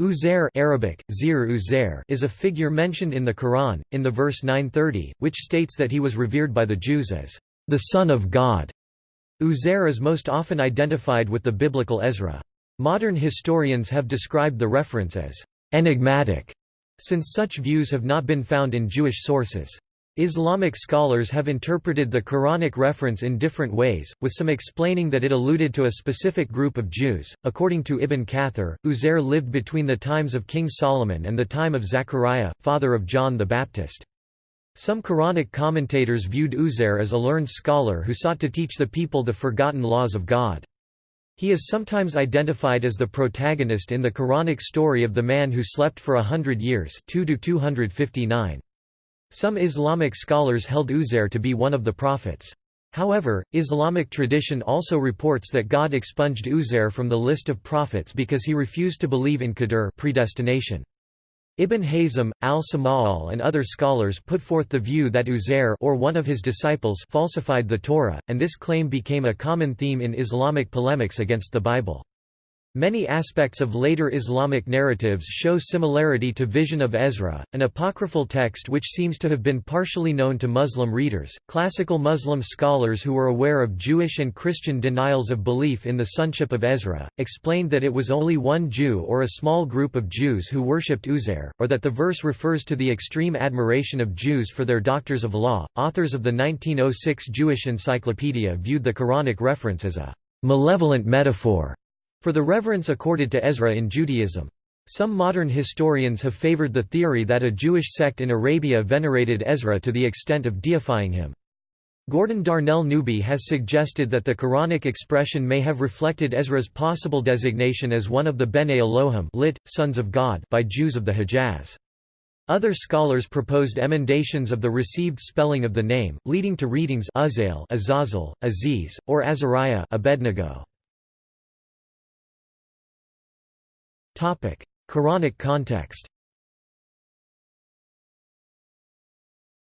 Uzair Arabic, Zir Uzair is a figure mentioned in the Quran, in the verse 930, which states that he was revered by the Jews as the Son of God. Uzair is most often identified with the biblical Ezra. Modern historians have described the reference as enigmatic, since such views have not been found in Jewish sources. Islamic scholars have interpreted the Quranic reference in different ways, with some explaining that it alluded to a specific group of Jews. According to Ibn Kathir, Uzair lived between the times of King Solomon and the time of Zechariah, father of John the Baptist. Some Quranic commentators viewed Uzair as a learned scholar who sought to teach the people the forgotten laws of God. He is sometimes identified as the protagonist in the Quranic story of the man who slept for a hundred years 2 259. Some Islamic scholars held Uzair to be one of the prophets. However, Islamic tradition also reports that God expunged Uzair from the list of prophets because he refused to believe in qadr predestination. Ibn Hazm, al-Sama'al and other scholars put forth the view that Uzair or one of his disciples falsified the Torah, and this claim became a common theme in Islamic polemics against the Bible. Many aspects of later Islamic narratives show similarity to Vision of Ezra, an apocryphal text which seems to have been partially known to Muslim readers. Classical Muslim scholars who were aware of Jewish and Christian denials of belief in the sonship of Ezra explained that it was only one Jew or a small group of Jews who worshipped Uzair, or that the verse refers to the extreme admiration of Jews for their doctors of law. Authors of the 1906 Jewish Encyclopedia viewed the Quranic reference as a malevolent metaphor for the reverence accorded to Ezra in Judaism. Some modern historians have favored the theory that a Jewish sect in Arabia venerated Ezra to the extent of deifying him. Gordon Darnell Newby has suggested that the Quranic expression may have reflected Ezra's possible designation as one of the Bene Elohim lit, sons of God by Jews of the Hejaz. Other scholars proposed emendations of the received spelling of the name, leading to readings Azazel, Aziz, or Azariah Abednego. Quranic context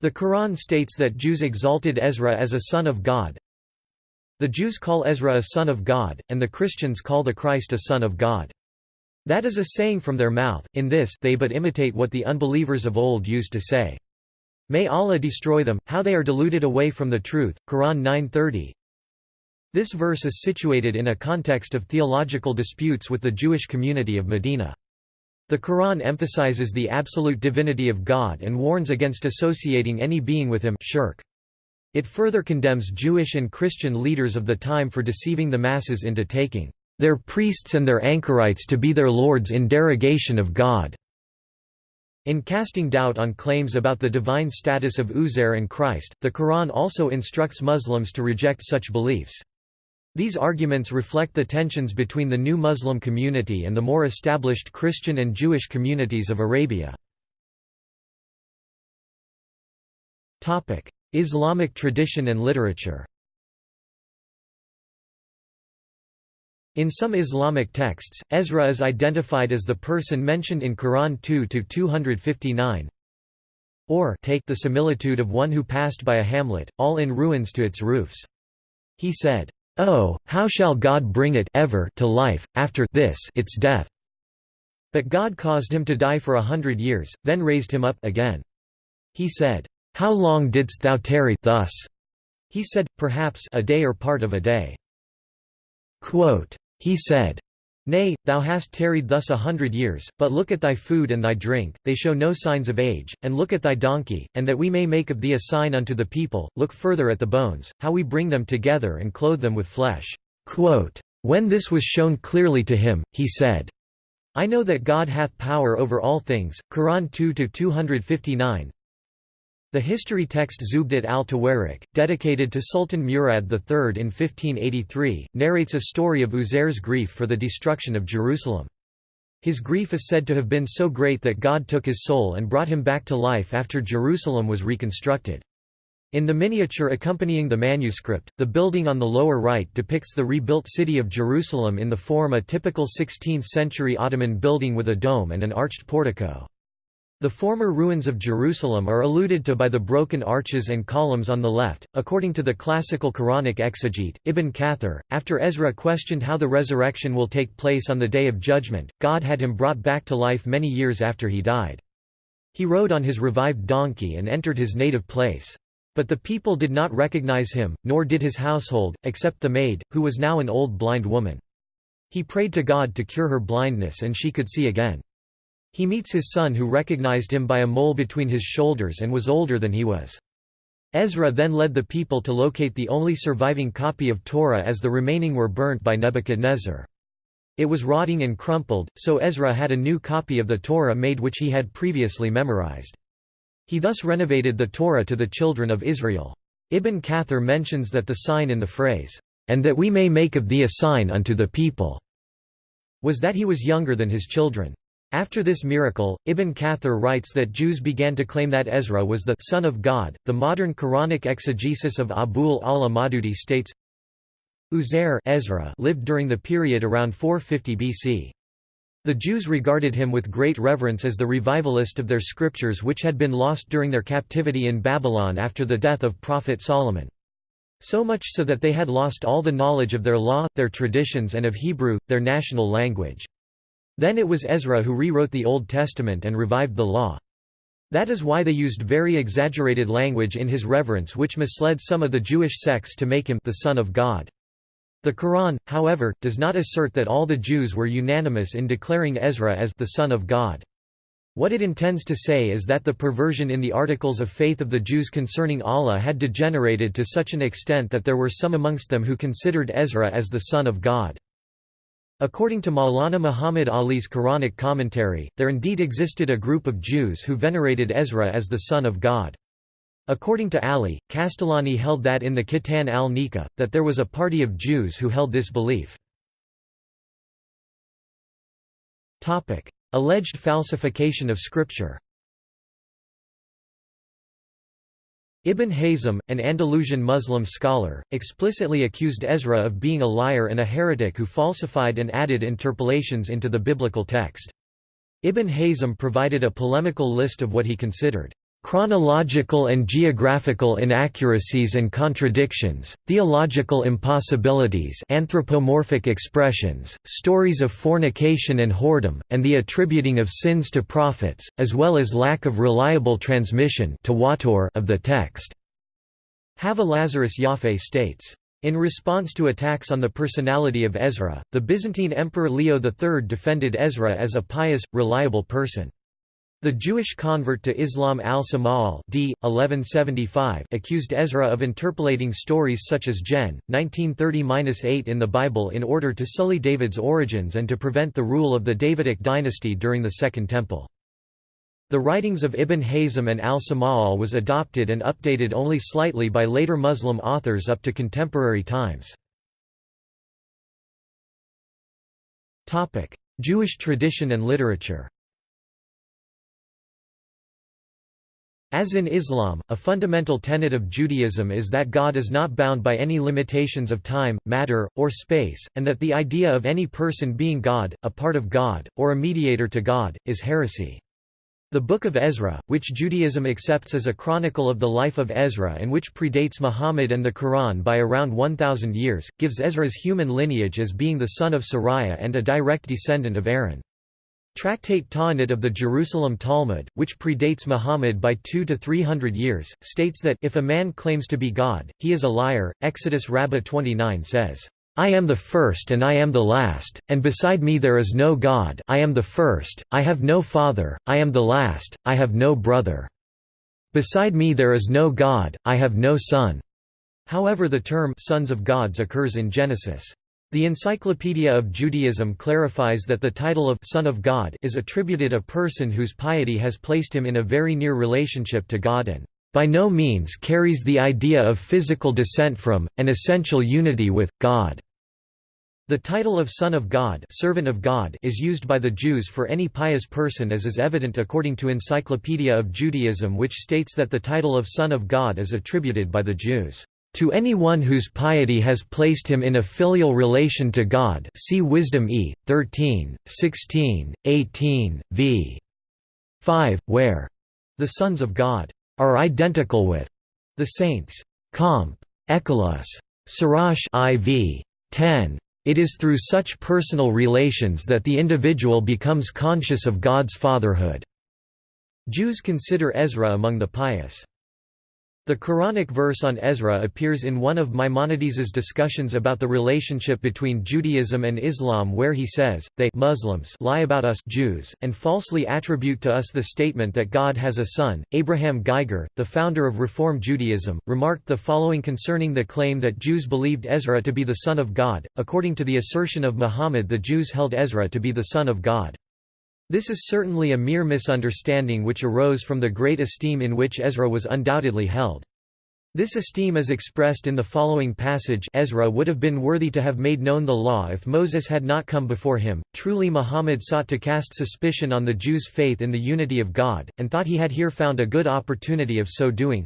The Quran states that Jews exalted Ezra as a son of God. The Jews call Ezra a son of God, and the Christians call the Christ a son of God. That is a saying from their mouth, in this they but imitate what the unbelievers of old used to say. May Allah destroy them, how they are deluded away from the truth. Quran 930 this verse is situated in a context of theological disputes with the Jewish community of Medina. The Quran emphasizes the absolute divinity of God and warns against associating any being with him shirk. It further condemns Jewish and Christian leaders of the time for deceiving the masses into taking their priests and their anchorites to be their lords in derogation of God. In casting doubt on claims about the divine status of Uzair and Christ, the Quran also instructs Muslims to reject such beliefs. These arguments reflect the tensions between the new Muslim community and the more established Christian and Jewish communities of Arabia. Islamic tradition and literature In some Islamic texts, Ezra is identified as the person mentioned in Quran 2-259 or take the similitude of one who passed by a hamlet, all in ruins to its roofs. He said, Oh, how shall God bring it ever to life, after this its death? But God caused him to die for a hundred years, then raised him up again. He said, How long didst thou tarry thus? He said, Perhaps a day or part of a day. Quote, he said, Nay, thou hast tarried thus a hundred years, but look at thy food and thy drink, they show no signs of age, and look at thy donkey, and that we may make of thee a sign unto the people, look further at the bones, how we bring them together and clothe them with flesh." Quote, when this was shown clearly to him, he said, I know that God hath power over all things. Quran 2-259 the history text Zubdat al-Tawarik, dedicated to Sultan Murad III in 1583, narrates a story of Uzair's grief for the destruction of Jerusalem. His grief is said to have been so great that God took his soul and brought him back to life after Jerusalem was reconstructed. In the miniature accompanying the manuscript, the building on the lower right depicts the rebuilt city of Jerusalem in the form a typical 16th-century Ottoman building with a dome and an arched portico. The former ruins of Jerusalem are alluded to by the broken arches and columns on the left. According to the classical Quranic exegete, Ibn Kathir, after Ezra questioned how the resurrection will take place on the Day of Judgment, God had him brought back to life many years after he died. He rode on his revived donkey and entered his native place. But the people did not recognize him, nor did his household, except the maid, who was now an old blind woman. He prayed to God to cure her blindness and she could see again. He meets his son who recognized him by a mole between his shoulders and was older than he was. Ezra then led the people to locate the only surviving copy of Torah as the remaining were burnt by Nebuchadnezzar. It was rotting and crumpled, so Ezra had a new copy of the Torah made which he had previously memorized. He thus renovated the Torah to the children of Israel. Ibn Kathir mentions that the sign in the phrase, "'And that we may make of thee a sign unto the people' was that he was younger than his children. After this miracle, Ibn Kathir writes that Jews began to claim that Ezra was the son of God. The modern Quranic exegesis of Abul Ala Maududi states Uzair Ezra lived during the period around 450 BC. The Jews regarded him with great reverence as the revivalist of their scriptures which had been lost during their captivity in Babylon after the death of Prophet Solomon. So much so that they had lost all the knowledge of their law, their traditions and of Hebrew, their national language. Then it was Ezra who rewrote the Old Testament and revived the law. That is why they used very exaggerated language in his reverence which misled some of the Jewish sects to make him the Son of God. The Quran, however, does not assert that all the Jews were unanimous in declaring Ezra as the Son of God. What it intends to say is that the perversion in the articles of faith of the Jews concerning Allah had degenerated to such an extent that there were some amongst them who considered Ezra as the Son of God. According to Maulana Muhammad Ali's Quranic commentary, there indeed existed a group of Jews who venerated Ezra as the son of God. According to Ali, Qastallani held that in the Kitab al-Nikah, that there was a party of Jews who held this belief. Alleged falsification of scripture Ibn Hazm, an Andalusian Muslim scholar, explicitly accused Ezra of being a liar and a heretic who falsified and added interpolations into the biblical text. Ibn Hazm provided a polemical list of what he considered chronological and geographical inaccuracies and contradictions, theological impossibilities anthropomorphic expressions, stories of fornication and whoredom, and the attributing of sins to prophets, as well as lack of reliable transmission of the text. Hava Lazarus Yafeh states, in response to attacks on the personality of Ezra, the Byzantine Emperor Leo III defended Ezra as a pious, reliable person. The Jewish convert to Islam al-Sama'al d. 1175 accused Ezra of interpolating stories such as Gen. 1930-8 in the Bible in order to sully David's origins and to prevent the rule of the Davidic dynasty during the Second Temple. The writings of Ibn Hazm and al-Sama'al was adopted and updated only slightly by later Muslim authors up to contemporary times. Jewish tradition and literature As in Islam, a fundamental tenet of Judaism is that God is not bound by any limitations of time, matter, or space, and that the idea of any person being God, a part of God, or a mediator to God, is heresy. The Book of Ezra, which Judaism accepts as a chronicle of the life of Ezra and which predates Muhammad and the Quran by around 1,000 years, gives Ezra's human lineage as being the son of Sariah and a direct descendant of Aaron. Tractate Ta'anit of the Jerusalem Talmud, which predates Muhammad by 2 to 300 years, states that if a man claims to be God, he is a liar. Exodus Rabbah 29 says, I am the first and I am the last, and beside me there is no God I am the first, I have no father, I am the last, I have no brother. Beside me there is no God, I have no son. However the term sons of gods occurs in Genesis. The Encyclopedia of Judaism clarifies that the title of Son of God is attributed a person whose piety has placed him in a very near relationship to God and by no means carries the idea of physical descent from, and essential unity with, God. The title of Son of God, servant of God is used by the Jews for any pious person as is evident according to Encyclopedia of Judaism which states that the title of Son of God is attributed by the Jews. To anyone whose piety has placed him in a filial relation to God see Wisdom e. 13, 16, 18, v. 5, where the sons of God are identical with the saints. Comp. Ekelos. Sirach IV. 10. It is through such personal relations that the individual becomes conscious of God's fatherhood. Jews consider Ezra among the pious. The Quranic verse on Ezra appears in one of Maimonides's discussions about the relationship between Judaism and Islam where he says, they Muslims lie about us Jews, and falsely attribute to us the statement that God has a son. Abraham Geiger, the founder of Reform Judaism, remarked the following concerning the claim that Jews believed Ezra to be the son of God. According to the assertion of Muhammad the Jews held Ezra to be the son of God. This is certainly a mere misunderstanding which arose from the great esteem in which Ezra was undoubtedly held. This esteem is expressed in the following passage Ezra would have been worthy to have made known the law if Moses had not come before him. Truly Muhammad sought to cast suspicion on the Jews' faith in the unity of God, and thought he had here found a good opportunity of so doing.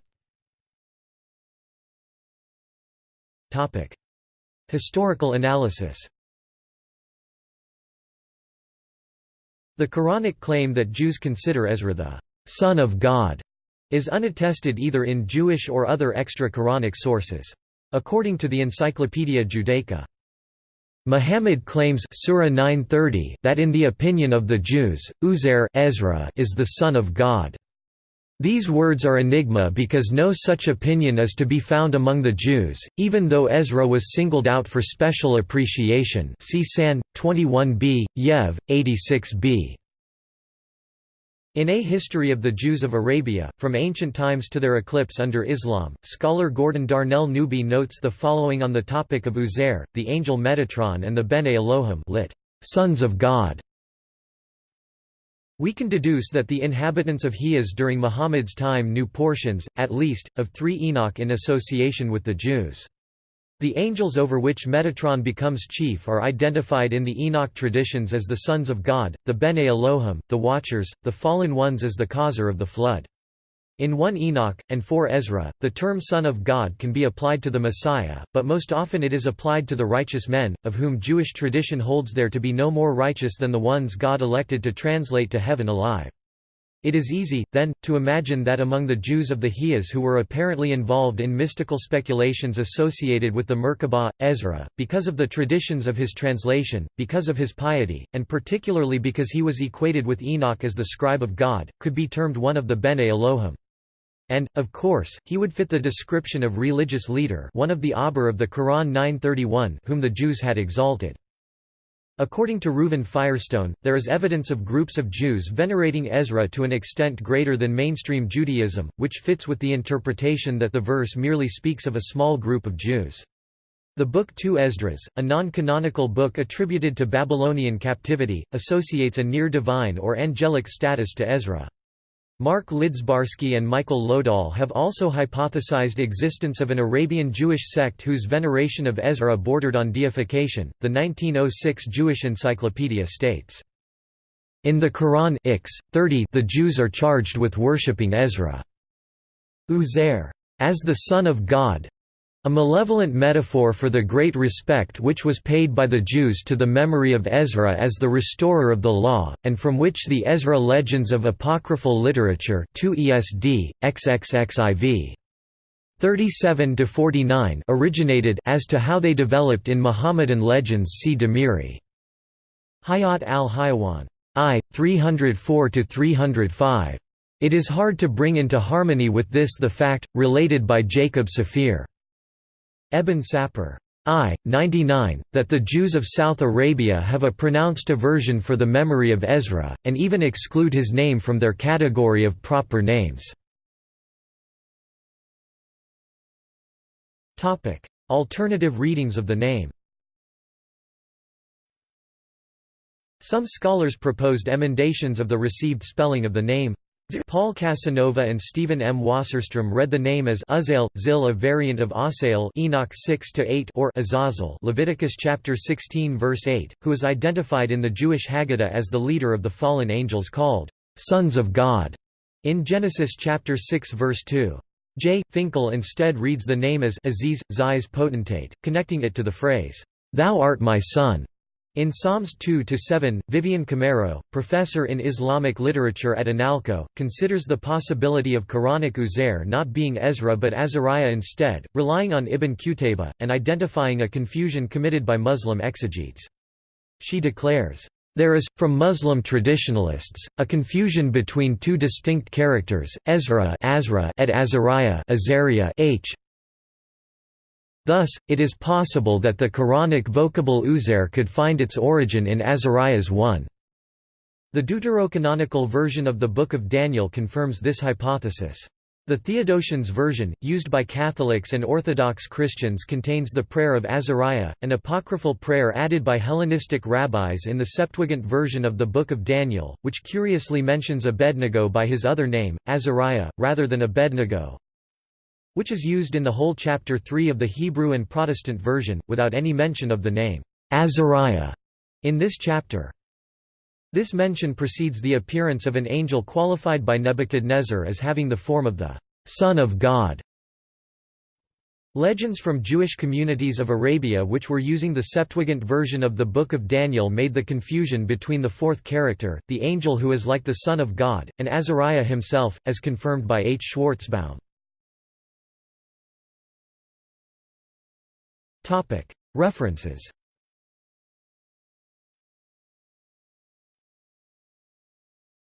Historical analysis The Quranic claim that Jews consider Ezra the son of God is unattested either in Jewish or other extra-Quranic sources. According to the Encyclopaedia Judaica, Muhammad claims Surah 930 that in the opinion of the Jews, Uzair Ezra is the son of God. These words are enigma because no such opinion is to be found among the Jews, even though Ezra was singled out for special appreciation see San, 21b, Yev, 86b. In A History of the Jews of Arabia, From Ancient Times to Their Eclipse Under Islam, scholar Gordon Darnell Newby notes the following on the topic of Uzair, the angel Metatron and the Bene Elohim lit. Sons of God. We can deduce that the inhabitants of Hijaz during Muhammad's time knew portions, at least, of three Enoch in association with the Jews. The angels over which Metatron becomes chief are identified in the Enoch traditions as the sons of God, the Bene Elohim, the Watchers, the fallen ones as the causer of the flood. In 1 Enoch, and 4 Ezra, the term Son of God can be applied to the Messiah, but most often it is applied to the righteous men, of whom Jewish tradition holds there to be no more righteous than the ones God elected to translate to heaven alive. It is easy, then, to imagine that among the Jews of the Hijaz who were apparently involved in mystical speculations associated with the Merkabah, Ezra, because of the traditions of his translation, because of his piety, and particularly because he was equated with Enoch as the scribe of God, could be termed one of the Bene Elohim. And, of course, he would fit the description of religious leader one of the Ahbar of the Quran 931 whom the Jews had exalted. According to Reuven Firestone, there is evidence of groups of Jews venerating Ezra to an extent greater than mainstream Judaism, which fits with the interpretation that the verse merely speaks of a small group of Jews. The Book 2 Esdras, a non-canonical book attributed to Babylonian captivity, associates a near-divine or angelic status to Ezra. Mark Lidzbarski and Michael Lodahl have also hypothesized existence of an Arabian Jewish sect whose veneration of Ezra bordered on deification. The 1906 Jewish Encyclopedia states, "In the Quran Ix 30, the Jews are charged with worshipping Ezra, Uzair, as the son of God, a malevolent metaphor for the great respect which was paid by the Jews to the memory of Ezra as the restorer of the law, and from which the Ezra legends of apocryphal literature 2 ESD, XXXIV. 37–49 originated as to how they developed in Muhammadan legends see Damiri. Hayat al-Hayawan. I. 304–305. It is hard to bring into harmony with this the fact, related by Jacob Safir. Ebn Sapir. I. 99, that the Jews of South Arabia have a pronounced aversion for the memory of Ezra, and even exclude his name from their category of proper names. Alternative readings of the name Some scholars proposed emendations of the received spelling of the name Paul Casanova and Stephen M. Wasserstrom read the name as Uzail, Zil a variant of Asael Enoch 6 or Azazel Leviticus chapter 16 verse 8, who is identified in the Jewish Haggadah as the leader of the fallen angels called, "'Sons of God' in Genesis chapter 6 verse 2. J. Finkel instead reads the name as Aziz, Zai's potentate, connecting it to the phrase, "'Thou art my son' In Psalms 2–7, Vivian Comerro, professor in Islamic literature at INALCO, considers the possibility of Quranic Uzair not being Ezra but Azariah instead, relying on Ibn Qutayba, and identifying a confusion committed by Muslim exegetes. She declares, "...there is, from Muslim traditionalists, a confusion between two distinct characters, Ezra Azra et Azariah H. Thus, it is possible that the Quranic vocable Uzair could find its origin in Azariah's 1. The deuterocanonical version of the Book of Daniel confirms this hypothesis. The Theodotion's version, used by Catholics and Orthodox Christians contains the prayer of Azariah, an apocryphal prayer added by Hellenistic rabbis in the Septuagint version of the Book of Daniel, which curiously mentions Abednego by his other name, Azariah, rather than Abednego which is used in the whole chapter 3 of the Hebrew and Protestant version, without any mention of the name, Azariah, in this chapter. This mention precedes the appearance of an angel qualified by Nebuchadnezzar as having the form of the Son of God. Legends from Jewish communities of Arabia which were using the Septuagint version of the Book of Daniel made the confusion between the fourth character, the angel who is like the Son of God, and Azariah himself, as confirmed by H. Schwarzbaum. References